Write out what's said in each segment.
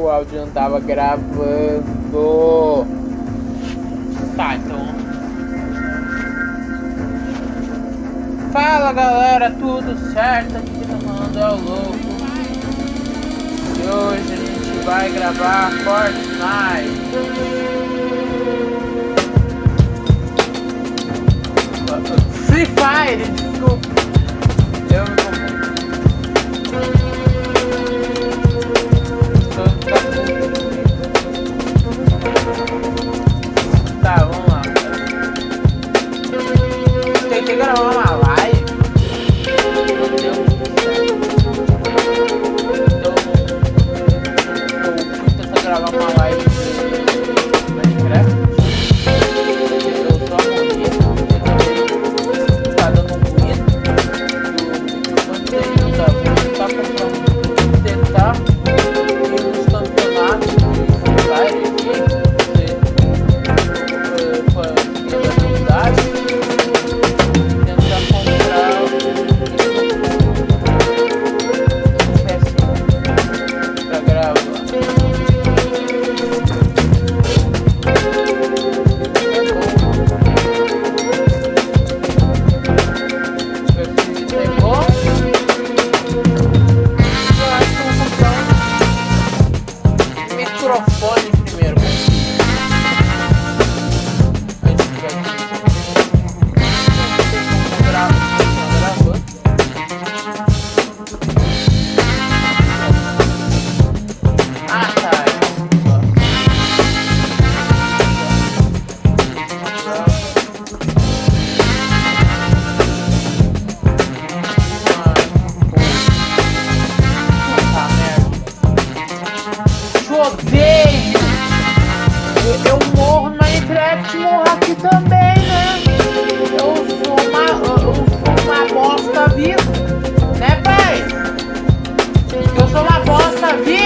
o áudio não tava gravando. Tá, então. Fala galera, tudo certo? Aqui no Mando tá é o Louco. E hoje a gente vai gravar Fortnite. Free Fire, desculpa. Eu me confundi. também, né? Eu sou uma, eu sou uma bosta viva, né, pai? Eu sou uma bosta viva.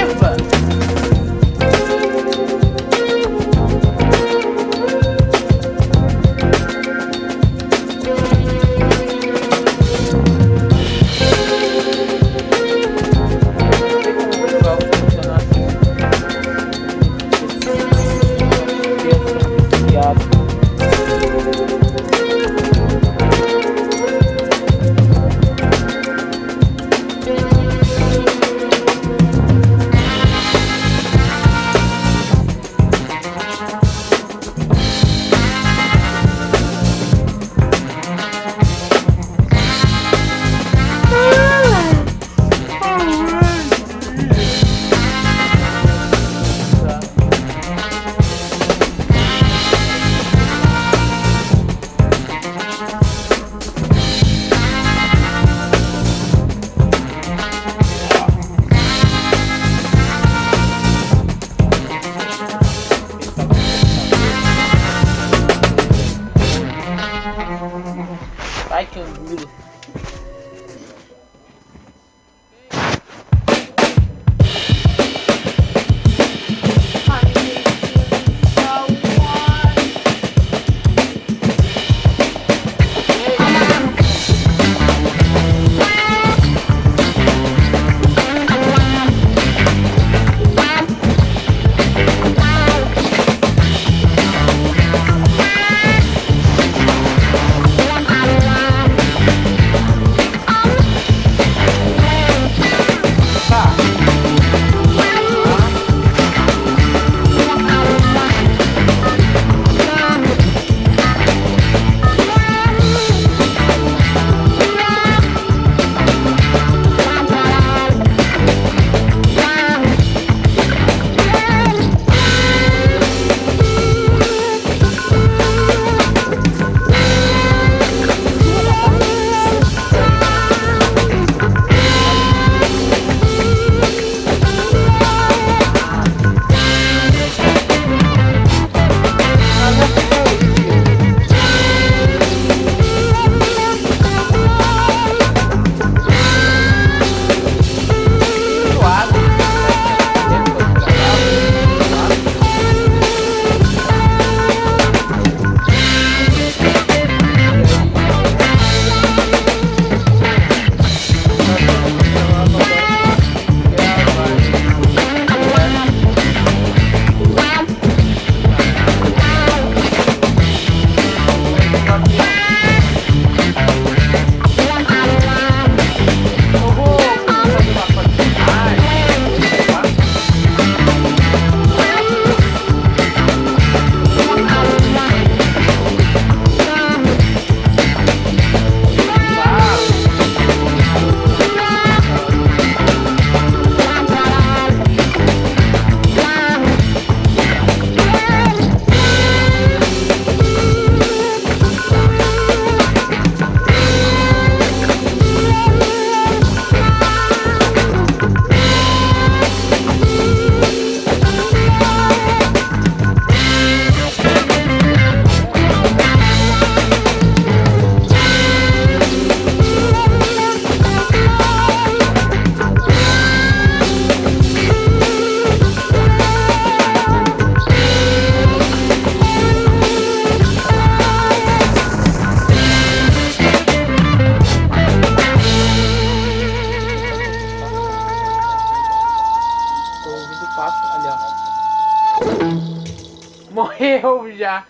Morreu já.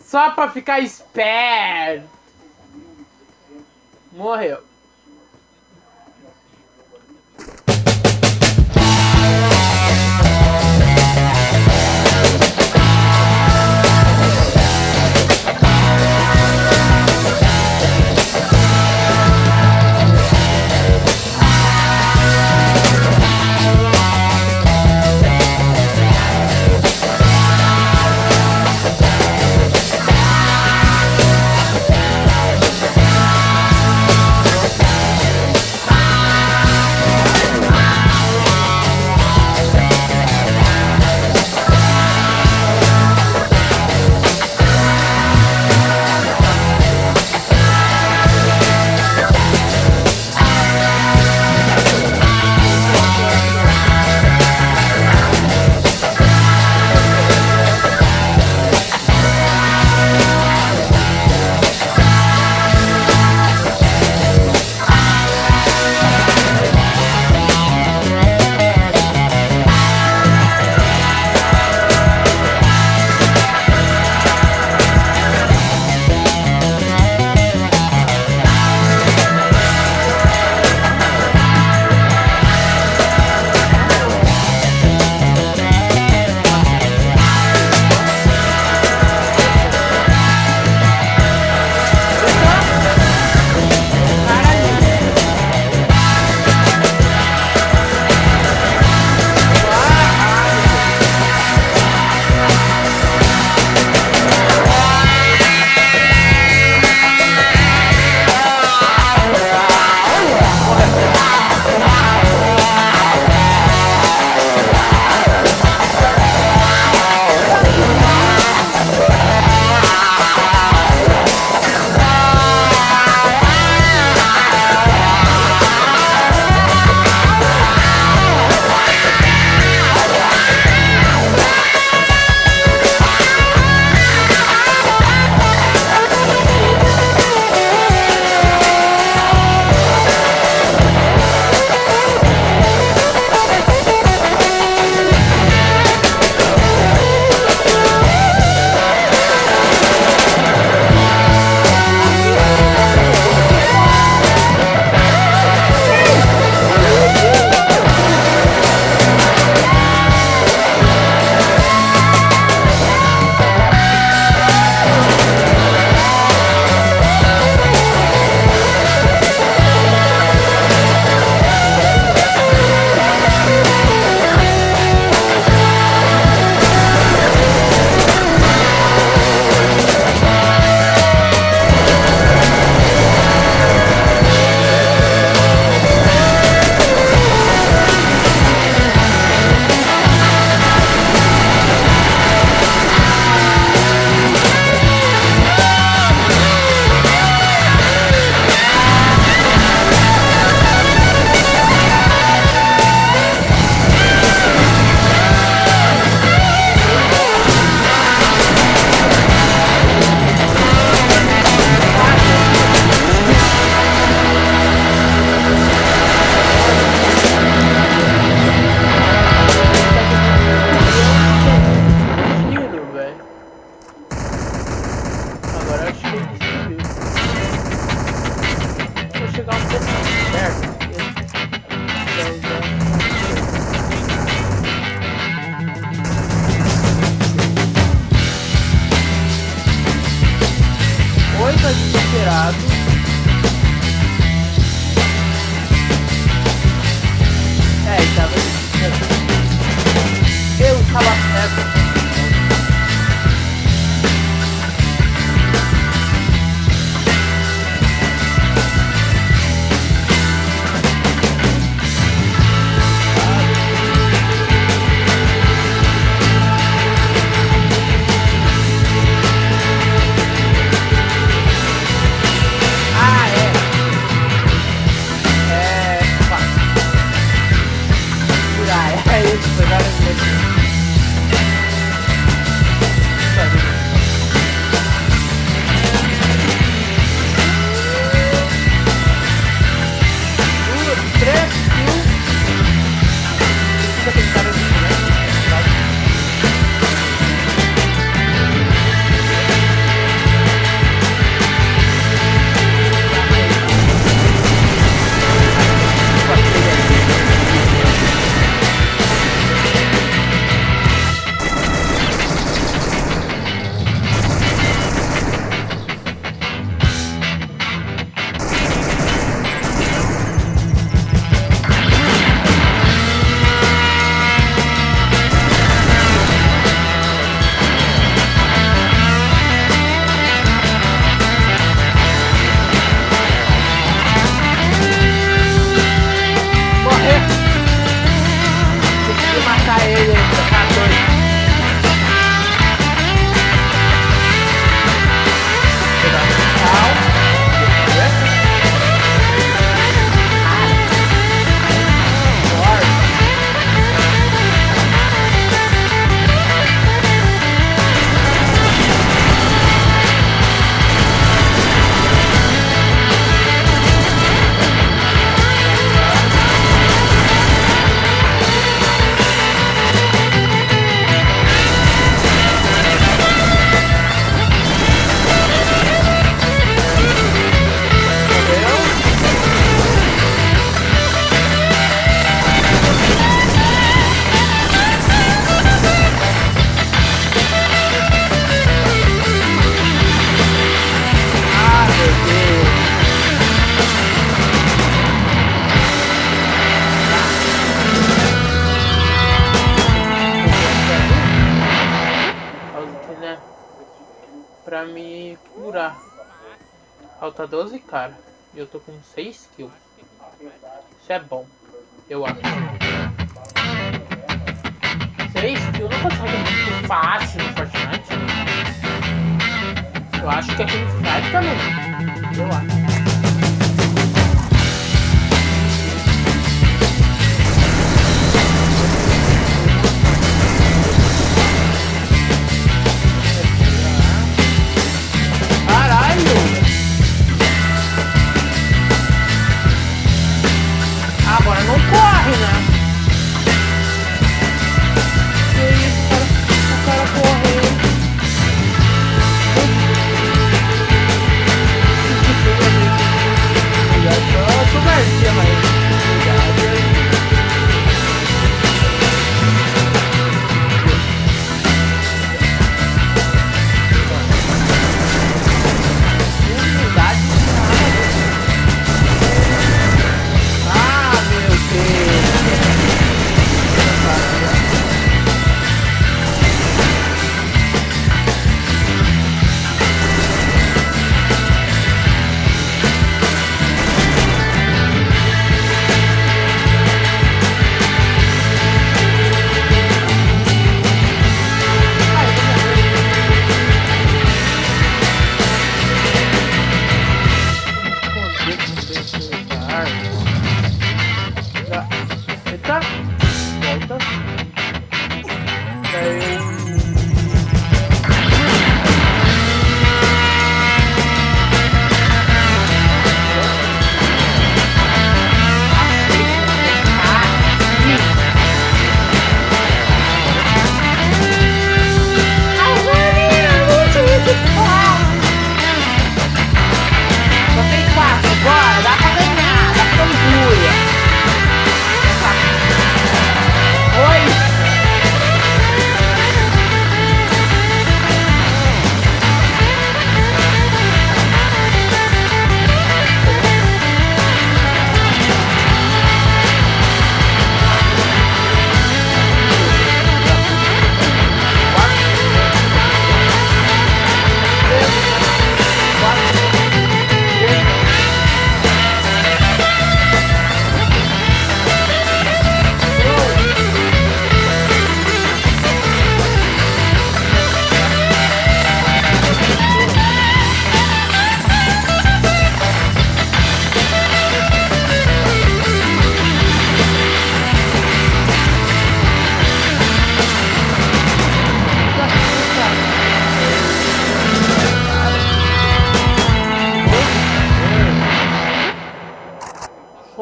Só pra ficar esperto. Morreu. a ella. Pra me curar. Falta 12 cara. E eu tô com 6 kills. Isso é bom. Eu acho. 6 kills não consegue muito fácil no Fortnite. Eu acho que aqui no Fortnite também. Eu acho.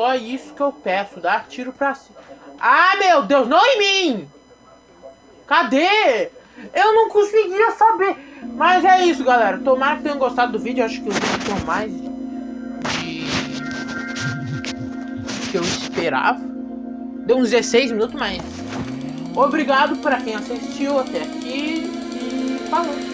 Só isso que eu peço, dá tiro pra cima. Ah, meu Deus, não em mim! Cadê? Eu não conseguia saber. Mas é isso, galera. Tomara que tenham gostado do vídeo. Acho que o vídeo tem mais de... que eu esperava. Deu uns 16 minutos, mas... Obrigado para quem assistiu até aqui. E falou.